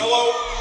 Hello.